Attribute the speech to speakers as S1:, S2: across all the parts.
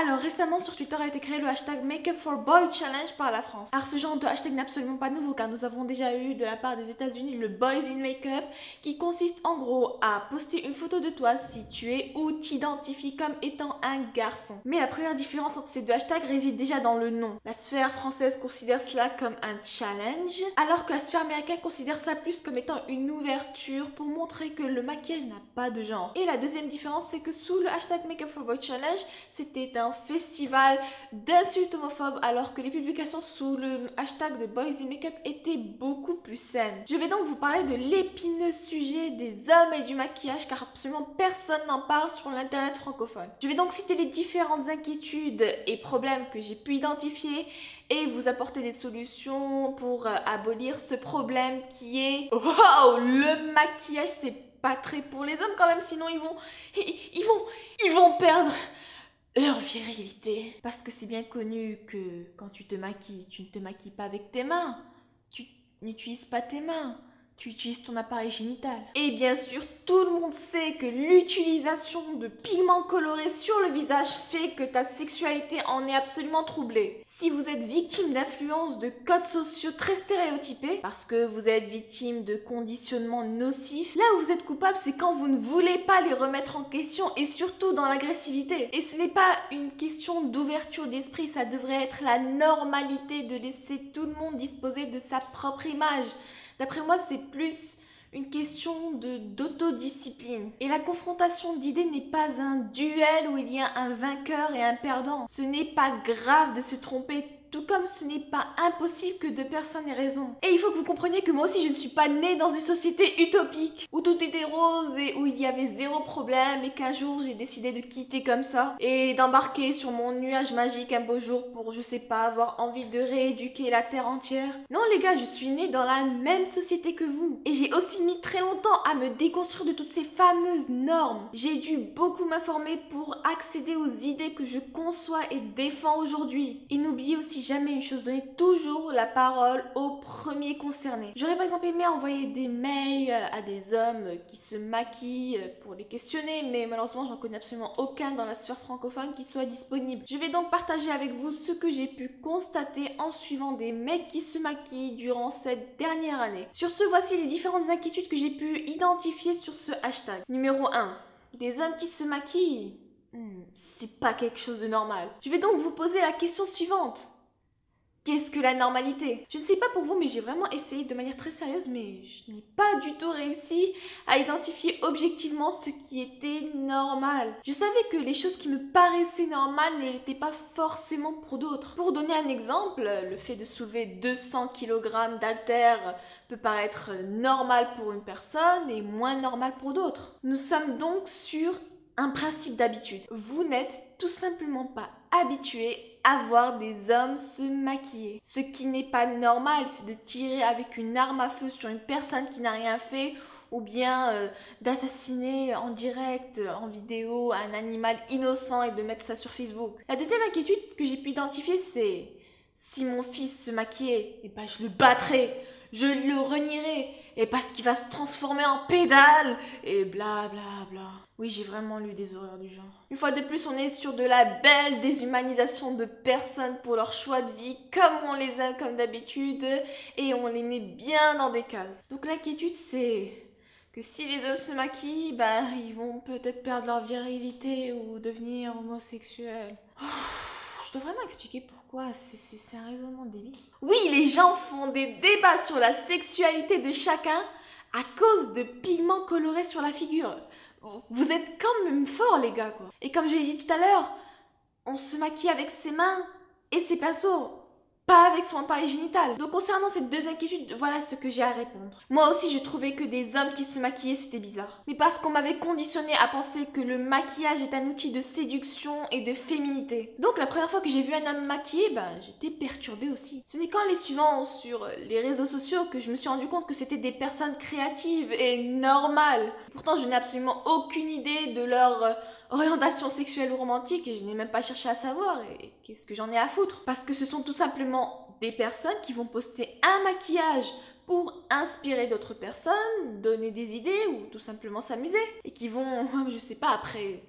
S1: Alors récemment sur Twitter a été créé le hashtag Makeup for Boy Challenge par la France. Alors ce genre de hashtag n'est absolument pas nouveau car nous avons déjà eu de la part des États-Unis le Boys in Makeup qui consiste en gros à poster une photo de toi si tu es ou t'identifies comme étant un garçon. Mais la première différence entre ces deux hashtags réside déjà dans le nom. La sphère française considère cela comme un challenge alors que la sphère américaine considère ça plus comme étant une ouverture pour montrer que le maquillage n'a pas de genre. Et la deuxième différence c'est que sous le hashtag Makeup for Boy Challenge c'était un festival d'insultes homophobes alors que les publications sous le hashtag de Boys in Makeup étaient beaucoup plus saines. Je vais donc vous parler de l'épineux sujet des hommes et du maquillage car absolument personne n'en parle sur l'internet francophone. Je vais donc citer les différentes inquiétudes et problèmes que j'ai pu identifier et vous apporter des solutions pour euh, abolir ce problème qui est wow, le maquillage c'est pas très pour les hommes quand même sinon ils vont ils vont ils vont perdre leur virilité. Parce que c'est bien connu que quand tu te maquilles, tu ne te maquilles pas avec tes mains. Tu n'utilises pas tes mains tu utilises ton appareil génital. Et bien sûr, tout le monde sait que l'utilisation de pigments colorés sur le visage fait que ta sexualité en est absolument troublée. Si vous êtes victime d'influence de codes sociaux très stéréotypés, parce que vous êtes victime de conditionnements nocifs, là où vous êtes coupable, c'est quand vous ne voulez pas les remettre en question et surtout dans l'agressivité. Et ce n'est pas une question d'ouverture d'esprit, ça devrait être la normalité de laisser tout le monde disposer de sa propre image. D'après moi, c'est plus une question d'autodiscipline. Et la confrontation d'idées n'est pas un duel où il y a un vainqueur et un perdant. Ce n'est pas grave de se tromper tout comme ce n'est pas impossible que deux personnes aient raison. Et il faut que vous compreniez que moi aussi je ne suis pas née dans une société utopique où tout était rose et où il y avait zéro problème et qu'un jour j'ai décidé de quitter comme ça et d'embarquer sur mon nuage magique un beau jour pour je sais pas avoir envie de rééduquer la terre entière. Non les gars, je suis née dans la même société que vous et j'ai aussi mis très longtemps à me déconstruire de toutes ces fameuses normes. J'ai dû beaucoup m'informer pour accéder aux idées que je conçois et défends aujourd'hui. Et n'oubliez aussi jamais une chose, donnez toujours la parole aux premiers concernés. J'aurais par exemple aimé envoyer des mails à des hommes qui se maquillent pour les questionner, mais malheureusement j'en connais absolument aucun dans la sphère francophone qui soit disponible. Je vais donc partager avec vous ce que j'ai pu constater en suivant des mecs qui se maquillent durant cette dernière année. Sur ce, voici les différentes inquiétudes que j'ai pu identifier sur ce hashtag. Numéro 1. Des hommes qui se maquillent hmm, c'est pas quelque chose de normal. Je vais donc vous poser la question suivante. Qu'est-ce que la normalité? Je ne sais pas pour vous, mais j'ai vraiment essayé de manière très sérieuse, mais je n'ai pas du tout réussi à identifier objectivement ce qui était normal. Je savais que les choses qui me paraissaient normales ne l'étaient pas forcément pour d'autres. Pour donner un exemple, le fait de soulever 200 kg d'altère peut paraître normal pour une personne et moins normal pour d'autres. Nous sommes donc sur un principe d'habitude. Vous n'êtes tout simplement pas habitué voir des hommes se maquiller. Ce qui n'est pas normal, c'est de tirer avec une arme à feu sur une personne qui n'a rien fait ou bien euh, d'assassiner en direct, en vidéo, un animal innocent et de mettre ça sur Facebook. La deuxième inquiétude que j'ai pu identifier, c'est si mon fils se maquillait, et eh ben je le battrais je le renierai, et parce qu'il va se transformer en pédale, et bla bla bla. Oui, j'ai vraiment lu des horreurs du genre. Une fois de plus, on est sur de la belle déshumanisation de personnes pour leur choix de vie, comme on les aime comme d'habitude, et on les met bien dans des cases. Donc l'inquiétude, c'est que si les hommes se maquillent, bah, ils vont peut-être perdre leur virilité ou devenir homosexuels. je dois vraiment expliquer pourquoi c'est un raisonnement débile. Oui, les gens font des débats sur la sexualité de chacun à cause de pigments colorés sur la figure. Vous êtes quand même forts, les gars, quoi. Et comme je l'ai dit tout à l'heure, on se maquille avec ses mains et ses pinceaux pas avec son appareil génital. Donc concernant ces deux inquiétudes, voilà ce que j'ai à répondre. Moi aussi, je trouvais que des hommes qui se maquillaient, c'était bizarre. Mais parce qu'on m'avait conditionné à penser que le maquillage est un outil de séduction et de féminité. Donc la première fois que j'ai vu un homme maquillé, ben, j'étais perturbée aussi. Ce n'est qu'en les suivant sur les réseaux sociaux que je me suis rendu compte que c'était des personnes créatives et normales. Pourtant, je n'ai absolument aucune idée de leur orientation sexuelle ou romantique et je n'ai même pas cherché à savoir et qu'est-ce que j'en ai à foutre. Parce que ce sont tout simplement des personnes qui vont poster un maquillage pour inspirer d'autres personnes, donner des idées ou tout simplement s'amuser. Et qui vont, je sais pas, après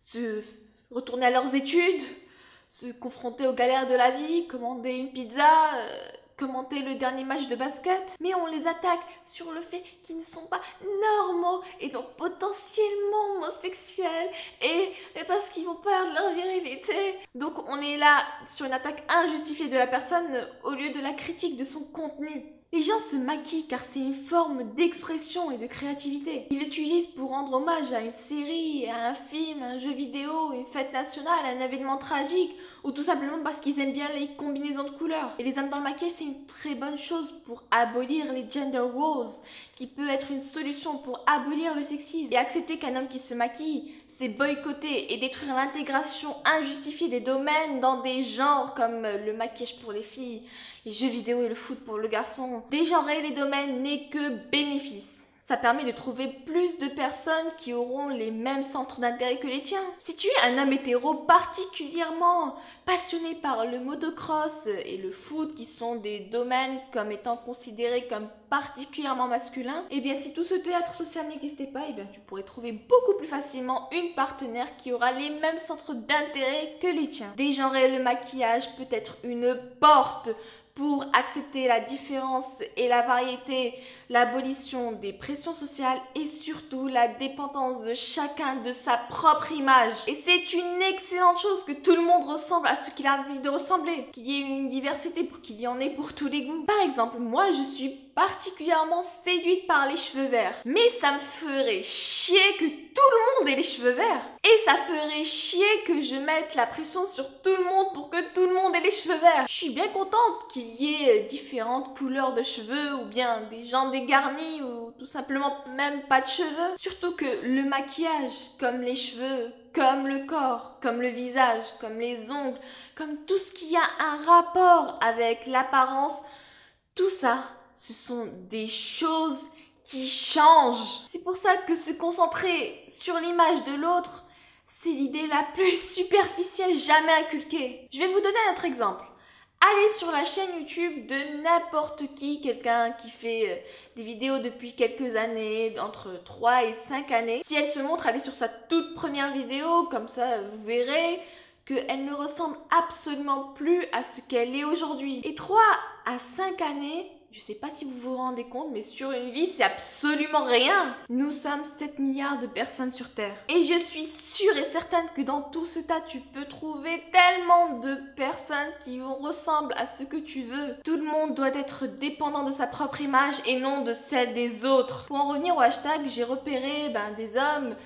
S1: se retourner à leurs études se confronter aux galères de la vie, commander une pizza, euh, commenter le dernier match de basket, mais on les attaque sur le fait qu'ils ne sont pas normaux et donc potentiellement homosexuels et, parce qu'ils vont perdre leur virilité. Donc on est là sur une attaque injustifiée de la personne au lieu de la critique de son contenu. Les gens se maquillent car c'est une forme d'expression et de créativité. Ils l'utilisent pour rendre hommage à une série, à un film, un jeu vidéo, une fête nationale, un événement tragique, ou tout simplement parce qu'ils aiment bien les combinaisons de couleurs. Et les hommes dans le maquillage, c'est une très bonne chose pour abolir les gender roles, qui peut être une solution pour abolir le sexisme et accepter qu'un homme qui se maquille, c'est boycotter et détruire l'intégration injustifiée des domaines dans des genres comme le maquillage pour les filles, les jeux vidéo et le foot pour le garçon. Dégenrer les domaines n'est que bénéfice. Ça permet de trouver plus de personnes qui auront les mêmes centres d'intérêt que les tiens. Si tu es un homme hétéro particulièrement passionné par le motocross et le foot, qui sont des domaines comme étant considérés comme particulièrement masculins, et eh bien si tout ce théâtre social n'existait pas, et eh bien tu pourrais trouver beaucoup plus facilement une partenaire qui aura les mêmes centres d'intérêt que les tiens. Dégenrer le maquillage peut être une porte pour accepter la différence et la variété, l'abolition des pressions sociales et surtout la dépendance de chacun de sa propre image. Et c'est une excellente chose que tout le monde ressemble à ce qu'il a envie de ressembler, qu'il y ait une diversité pour qu'il y en ait pour tous les goûts. Par exemple, moi je suis particulièrement séduite par les cheveux verts. Mais ça me ferait chier que tout le monde ait les cheveux verts. Et ça ferait chier que je mette la pression sur tout le monde pour que tout le monde ait les cheveux verts. Je suis bien contente qu'il y ait différentes couleurs de cheveux ou bien des gens dégarnis ou tout simplement même pas de cheveux. Surtout que le maquillage, comme les cheveux, comme le corps, comme le visage, comme les ongles, comme tout ce qui a un rapport avec l'apparence, tout ça, ce sont des choses qui changent. C'est pour ça que se concentrer sur l'image de l'autre, c'est l'idée la plus superficielle jamais inculquée. Je vais vous donner un autre exemple. Allez sur la chaîne YouTube de n'importe qui, quelqu'un qui fait euh, des vidéos depuis quelques années, entre 3 et 5 années. Si elle se montre, allez sur sa toute première vidéo, comme ça vous verrez qu'elle ne ressemble absolument plus à ce qu'elle est aujourd'hui. Et 3 à 5 années, je sais pas si vous vous rendez compte, mais sur une vie, c'est absolument rien. Nous sommes 7 milliards de personnes sur Terre. Et je suis sûre et certaine que dans tout ce tas, tu peux trouver tellement de personnes qui ressemblent à ce que tu veux. Tout le monde doit être dépendant de sa propre image et non de celle des autres. Pour en revenir au hashtag, j'ai repéré ben, des hommes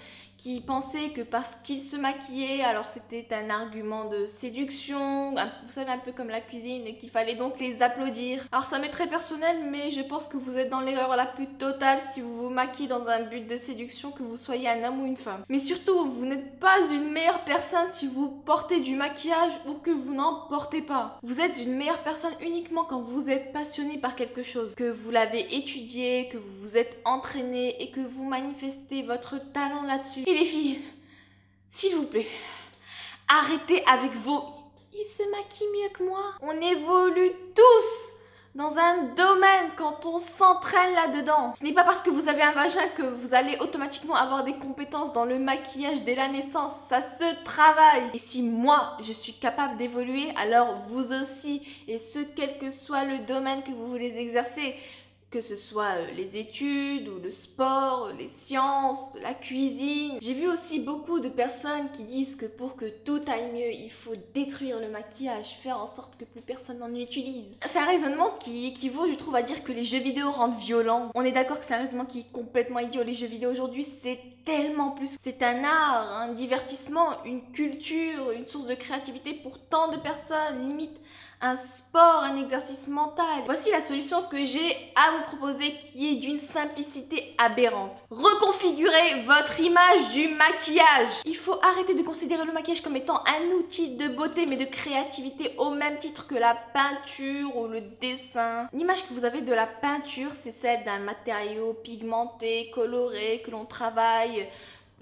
S1: qui pensaient que parce qu'ils se maquillaient, alors c'était un argument de séduction, vous savez un peu comme la cuisine, qu'il fallait donc les applaudir. Alors ça m'est très personnel, mais je pense que vous êtes dans l'erreur la plus totale si vous vous maquillez dans un but de séduction, que vous soyez un homme ou une femme. Mais surtout, vous n'êtes pas une meilleure personne si vous portez du maquillage ou que vous n'en portez pas. Vous êtes une meilleure personne uniquement quand vous êtes passionné par quelque chose, que vous l'avez étudié, que vous vous êtes entraîné et que vous manifestez votre talent là-dessus les filles, s'il vous plaît, arrêtez avec vos... Il se maquille mieux que moi. On évolue tous dans un domaine quand on s'entraîne là-dedans. Ce n'est pas parce que vous avez un vagin que vous allez automatiquement avoir des compétences dans le maquillage dès la naissance. Ça se travaille. Et si moi, je suis capable d'évoluer, alors vous aussi. Et ce, quel que soit le domaine que vous voulez exercer que ce soit euh, les études ou le sport, les sciences, la cuisine. J'ai vu aussi beaucoup de personnes qui disent que pour que tout aille mieux, il faut détruire le maquillage, faire en sorte que plus personne n'en utilise. C'est un raisonnement qui équivaut, je trouve, à dire que les jeux vidéo rendent violents. On est d'accord que c'est un raisonnement qui est complètement idiot. Les jeux vidéo aujourd'hui, c'est tellement plus. C'est un art, un divertissement, une culture, une source de créativité pour tant de personnes, limite un sport, un exercice mental. Voici la solution que j'ai à vous proposer qui est d'une simplicité aberrante. Reconfigurez votre image du maquillage. Il faut arrêter de considérer le maquillage comme étant un outil de beauté mais de créativité au même titre que la peinture ou le dessin. L'image que vous avez de la peinture, c'est celle d'un matériau pigmenté, coloré, que l'on travaille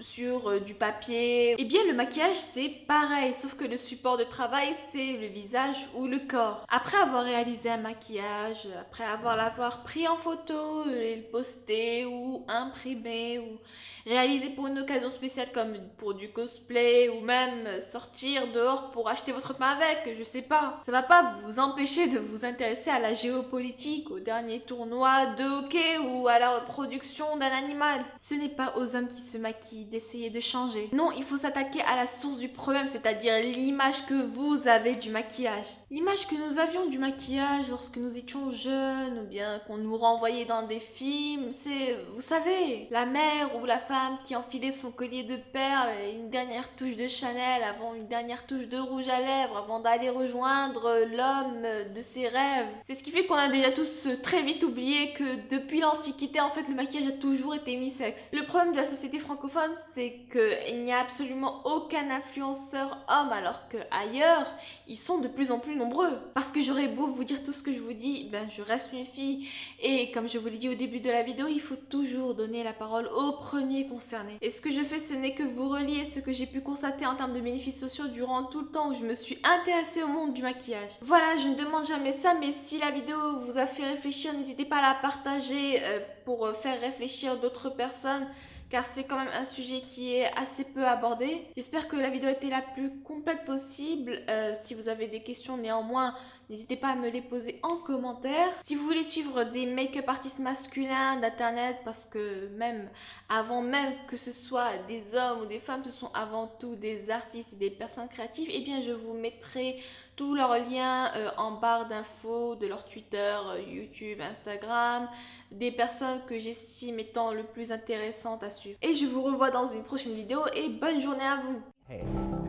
S1: sur euh, du papier. Eh bien, le maquillage, c'est pareil, sauf que le support de travail, c'est le visage ou le corps. Après avoir réalisé un maquillage, après avoir l'avoir pris en photo, et le posté ou imprimé ou réalisé pour une occasion spéciale comme pour du cosplay ou même sortir dehors pour acheter votre pain avec, je sais pas. Ça va pas vous empêcher de vous intéresser à la géopolitique, au dernier tournoi de hockey ou à la reproduction d'un animal. Ce n'est pas aux hommes qui se maquillent d'essayer de changer. Non, il faut s'attaquer à la source du problème, c'est-à-dire l'image que vous avez du maquillage. L'image que nous avions du maquillage lorsque nous étions jeunes ou bien qu'on nous renvoyait dans des films, c'est, vous savez, la mère ou la femme qui enfilait son collier de perles et une dernière touche de Chanel avant une dernière touche de rouge à lèvres avant d'aller rejoindre l'homme de ses rêves. C'est ce qui fait qu'on a déjà tous très vite oublié que depuis l'Antiquité, en fait, le maquillage a toujours été mi-sexe. Le problème de la société francophone, c'est qu'il n'y a absolument aucun influenceur homme, alors que ailleurs, ils sont de plus en plus nombreux. Parce que j'aurais beau vous dire tout ce que je vous dis, ben je reste une fille. Et comme je vous l'ai dit au début de la vidéo, il faut toujours donner la parole aux premiers concernés. Et ce que je fais, ce n'est que vous relier ce que j'ai pu constater en termes de bénéfices sociaux durant tout le temps où je me suis intéressée au monde du maquillage. Voilà, je ne demande jamais ça, mais si la vidéo vous a fait réfléchir, n'hésitez pas à la partager euh, pour euh, faire réfléchir d'autres personnes car c'est quand même un sujet qui est assez peu abordé. J'espère que la vidéo a été la plus complète possible. Euh, si vous avez des questions néanmoins, n'hésitez pas à me les poser en commentaire. Si vous voulez suivre des make-up artistes masculins d'internet, parce que même avant même que ce soit des hommes ou des femmes, ce sont avant tout des artistes et des personnes créatives, eh bien je vous mettrai tous leurs liens euh, en barre d'infos de leur Twitter, euh, YouTube, Instagram, des personnes que j'estime étant le plus intéressantes à suivre. Et je vous revois dans une prochaine vidéo et bonne journée à vous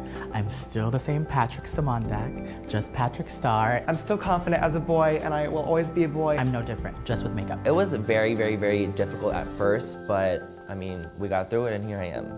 S2: still the same Patrick Samandak, just Patrick Star.
S3: I'm still confident as a boy and I will always be a boy.
S2: I'm no different, just with makeup.
S4: It was very, very, very difficult at first, but I mean, we got through it and here I am.